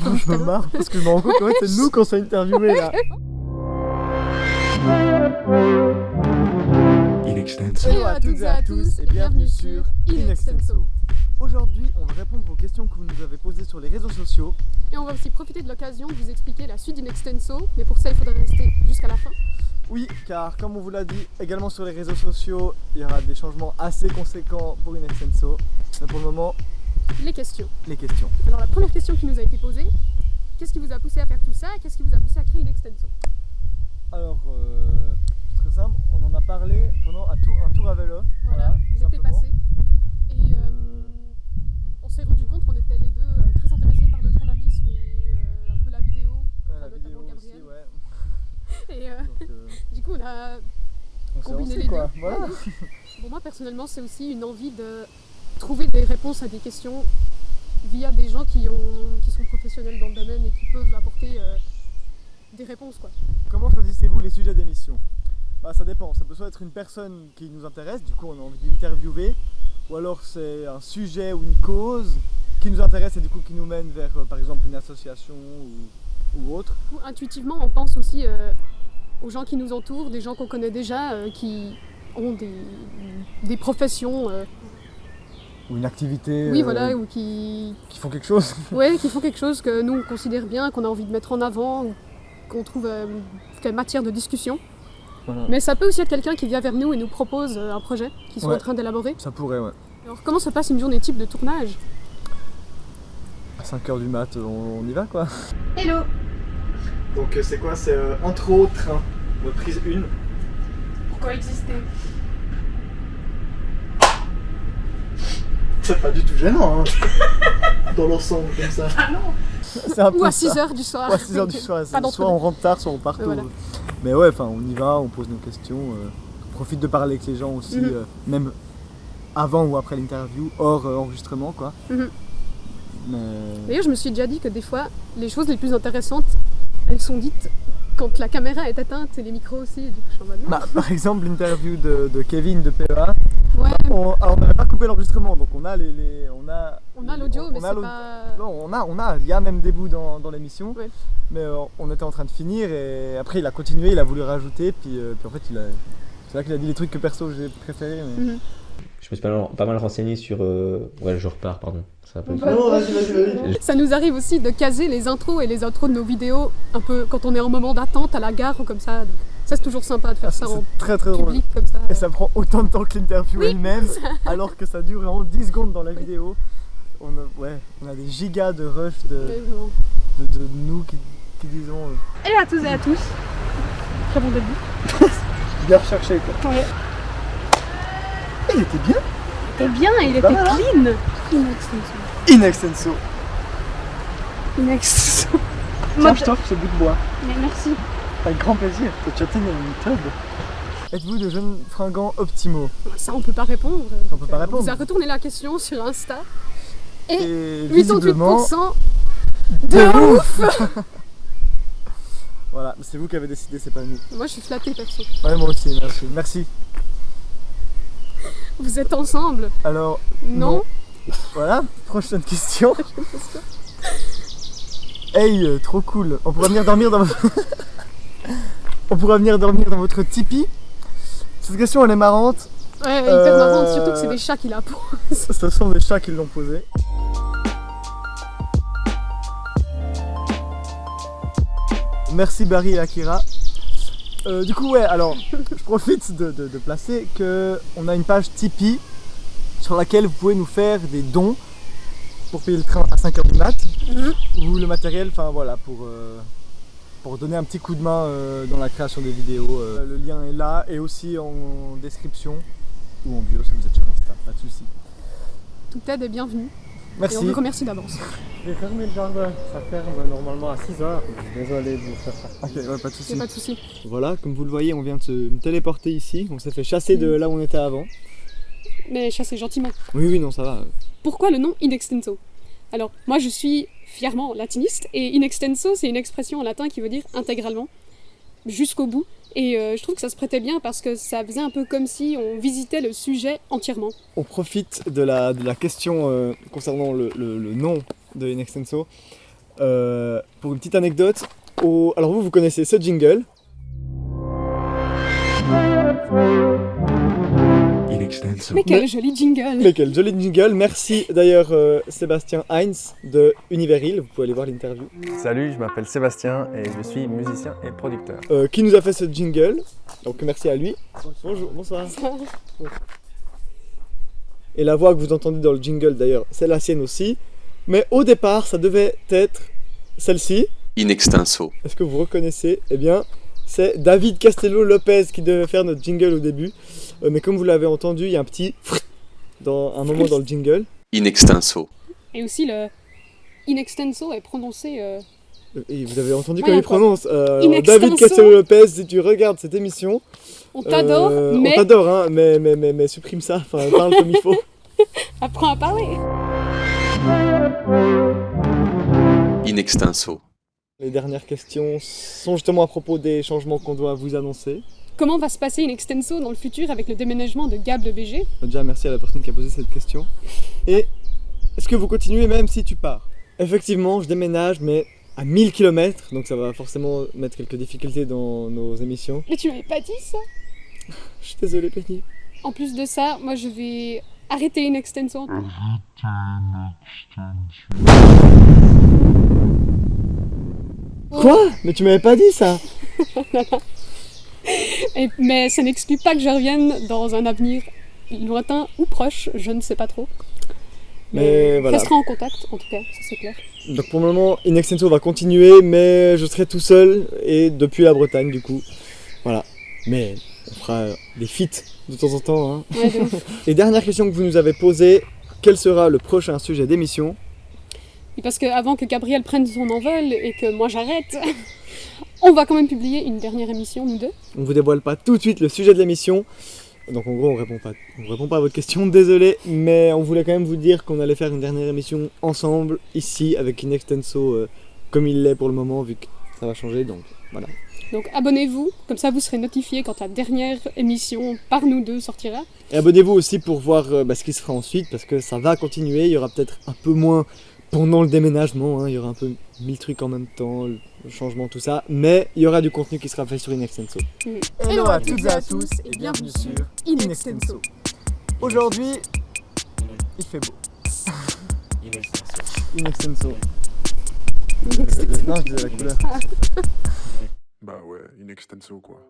Franchement, je me marre parce que je me rends compte fait, c'est nous qu'on s'est interviewé là. In extenso. Hello à toutes et à tous et bienvenue sur In Extenso. Aujourd'hui, on va répondre aux questions que vous nous avez posées sur les réseaux sociaux. Et on va aussi profiter de l'occasion de vous expliquer la suite d'Inextenso, mais pour ça il faudra rester jusqu'à la fin. Oui, car comme on vous l'a dit, également sur les réseaux sociaux, il y aura des changements assez conséquents pour In Extenso. Mais pour le moment, Les questions. les questions. Alors la première question qui nous a été posée, qu'est-ce qui vous a poussé à faire tout ça Qu'est-ce qui vous a poussé à créer Inextenso Alors, euh, c'est très simple, on en a parlé pendant un tour, un tour à vélo. Voilà, simplement. passé. Et euh, on s'est rendu compte qu'on était les deux euh, très intéressés par le journalisme et euh, un peu la vidéo. La notamment vidéo aussi, Gabriel. ouais. Et euh, Donc, euh, du coup on a on combiné les quoi. deux. Voilà. Pour moi personnellement c'est aussi une envie de trouver des réponses à des questions via des gens qui, ont, qui sont professionnels dans le domaine et qui peuvent apporter euh, des réponses quoi. Comment choisissez-vous les sujets d'émission? Bah ça dépend, ça peut soit être une personne qui nous intéresse, du coup on a envie d'interviewer, ou alors c'est un sujet ou une cause qui nous intéresse et du coup qui nous mène vers euh, par exemple une association ou, ou autre. Coup, intuitivement on pense aussi euh, aux gens qui nous entourent, des gens qu'on connaît déjà, qui ont des, des professions, Ou une activité oui euh, voilà, ou qui, qui font quelque chose. ouais, qui font quelque chose que nous on considère bien, qu'on a envie de mettre en avant, qu'on trouve euh, a matière de discussion. Voilà. Mais ça peut aussi être quelqu'un qui vient vers nous et nous propose euh, un projet qu'ils sont Ouais. en train d'élaborer. Ça pourrait ouais. Alors comment se passe une journée type de tournage? À 5h du mat on, on y va quoi. Hello Donc c'est quoi? C'est euh, intro train, euh, prise 1. Pourquoi exister? C'est pas du tout gênant hein. dans l'ensemble comme ça. Ah non C'est un peu Ou à ça. 6h du soir Ouais, 6h du soir, soit on rentre tard, soit on part tôt. voilà. Mais ouais, enfin on y va, on pose nos questions, euh, on profite de parler avec les gens aussi, Mhm. euh, même avant ou après l'interview, hors euh, enregistrement quoi. Mhm. Mais D'ailleurs, je me suis déjà dit que des fois, les choses les plus intéressantes, elles sont dites quand la caméra est éteinte et les micros aussi. Du coup, je suis en mode. Bah, par exemple l'interview de, de Kevin de PEA, on alors, on n'avait pas coupé l'enregistrement, donc on a les, les- on a on a l'audio, on mais a c'est pas. Non, on a, on a, il y a même des bouts dans, dans l'émission, Ouais. mais euh, on était en train de finir et après il a continué, il a voulu rajouter, puis, euh, puis en fait il a, c'est là qu'il a dit les trucs que perso j'ai préféré. Mais... Mhm. Je me suis pas mal, pas mal renseigné sur. euh, Ouais, je repars, pardon. Ça va pas. Non, vas-y, vas-y, vas-y. Ça nous arrive aussi de caser les intros et les outros de nos vidéos un peu quand on est en moment d'attente à la gare ou comme ça. Donc, ça, c'est toujours sympa de faire Ah, ça c'est en très très drôle. public comme ça. Et ça prend autant de temps que l'interview Oui, elle-même, alors que ça dure vraiment 10 secondes dans la vidéo. On a, ouais, on a des gigas de rush de, de, de nous qui, qui disons euh, Hello à tous et à tous. Très bon début. bien recherché quoi. Ouais. Eh, Il était bien Et bien, il était Pas mal, hein clean. Inextenso. In extenso. Inextenso. Tiens, je t'offre ce bout de bois. Mais merci. Avec grand plaisir. Tu as tenu une tub. Êtes-vous de jeunes fringants optimaux Ça, on peut pas répondre. On peut pas On répondre. vous a retourné la question sur Insta. Et Et visiblement, 88% de de ouf Voilà, c'est vous qui avez décidé, c'est pas nous. Moi, je suis flattée perso. Ouais, moi aussi, merci. Merci. Vous êtes ensemble Alors, Non, Non. voilà, prochaine question. Hey, euh, trop cool. On pourrait venir dormir dans votre... On pourrait venir dormir dans votre Tipeee. Cette question, elle est marrante. Ouais, hyper Euh, marrante, surtout que c'est des chats qui la posent. Ce sont des chats qui l'ont posée. Merci Barry et Akira. Euh, du coup, ouais, alors, je profite de, de- de placer que on a une page Tipeee sur laquelle vous pouvez nous faire des dons pour payer le train à 5h du mat Mhm. ou le matériel, enfin voilà, pour, euh, pour donner un petit coup de main euh, dans la création des vidéos. Euh, le lien est là et aussi en description ou en bio si vous êtes sur Insta, pas de soucis. Toute aide est bienvenue. Merci. Et on vous remercie d'avance. J'ai fermé le jardin, ça ferme normalement à 6h. Désolé de vous faire ça. Ok, ouais, pas de soucis. pas de souci. Voilà, comme vous le voyez, on vient de se téléporter ici. On s'est fait chasser de là où on était avant. Mais chassez gentiment. Oui, oui, non, ça va. Pourquoi le nom in extenso Alors, moi je suis fièrement latiniste et in extenso c'est une expression en latin qui veut dire intégralement, jusqu'au bout. Et euh, je trouve que ça se prêtait bien parce que ça faisait un peu comme si on visitait le sujet entièrement. On profite de la, de la question euh, concernant le, le- nom de In Extenso Euh, pour une petite anecdote, alors vous, vous connaissez ce jingle. Mais quel joli jingle Mais quel joli jingle. Merci d'ailleurs euh, Sébastien Heinz de Univeril. Vous pouvez aller voir l'interview. Salut, je m'appelle Sébastien et je suis musicien et producteur. euh, qui nous a fait ce jingle. Donc merci à lui. Bonjour, bonsoir. Et la voix que vous entendez dans le jingle d'ailleurs, c'est la sienne aussi. Mais au départ, ça devait être celle-ci. In extenso. Est-ce que vous reconnaissez? Eh bien, c'est David Castello Lopez qui devait faire notre jingle au début. Euh, mais comme vous l'avez entendu, il y a un petit dans un moment dans le jingle. In extenso. Et aussi le in extenso est prononcé euh, Et vous avez entendu Ouais, comment il prononce. Euh, alors, David. Castello Lopez, si tu regardes cette émission, on t'adore, euh, mais on t'adore, hein, mais, mais, mais, mais supprime ça, enfin parle comme il faut. apprends à parler. In extenso. Les dernières questions sont justement à propos des changements qu'on doit vous annoncer. Comment va se passer in extenso dans le futur avec le déménagement de Gab le BG Déjà, merci à la personne qui a posé cette question. Et est-ce que vous continuez même si tu pars? Effectivement, je déménage, mais à 1000 km, donc ça va forcément mettre quelques difficultés dans nos émissions. Mais tu m'avais pas dit ça? Je suis désolé, Penny. En plus de ça, moi je vais arrêter in extenso. Quoi Mais tu m'avais pas dit ça Et- mais ça n'exclut pas que je revienne dans un avenir lointain ou proche, je ne sais pas trop. Mais voilà. Restera en contact, en tout cas, ça c'est clair. Donc pour le moment, In Extenso va continuer, mais je serai tout seul et depuis la Bretagne du coup. Voilà. Mais on fera des feats de temps en temps. hein. Ouais. Et dernière question que vous nous avez posée, quel sera le prochain sujet d'émission? Et parce qu'avant que Gabriel prenne son envol et que moi j'arrête, on va quand même publier une dernière émission, nous deux. On vous dévoile pas tout de suite le sujet de l'émission. Donc en gros, on répond pas, on répond pas à votre question, désolé, mais on voulait quand même vous dire qu'on allait faire une dernière émission ensemble ici avec In Extenso euh, comme il l'est pour le moment vu que ça va changer. Donc voilà. Donc abonnez-vous, comme ça vous serez notifiés quand la dernière émission par nous deux sortira. Et abonnez-vous aussi pour voir euh, bah, ce qui se fera ensuite parce que ça va continuer. Il y aura peut-être un peu moins pendant le déménagement. hein. Il y aura un peu mille trucs en même temps, le changement, tout ça. Mais il y aura du contenu qui sera fait sur In Extenso. Hello à toutes et à tous et bienvenue sur In Extenso. Aujourd'hui, il fait beau. In Extenso. Euh, non, je disais la couleur. Bah ouais, in extenso quoi.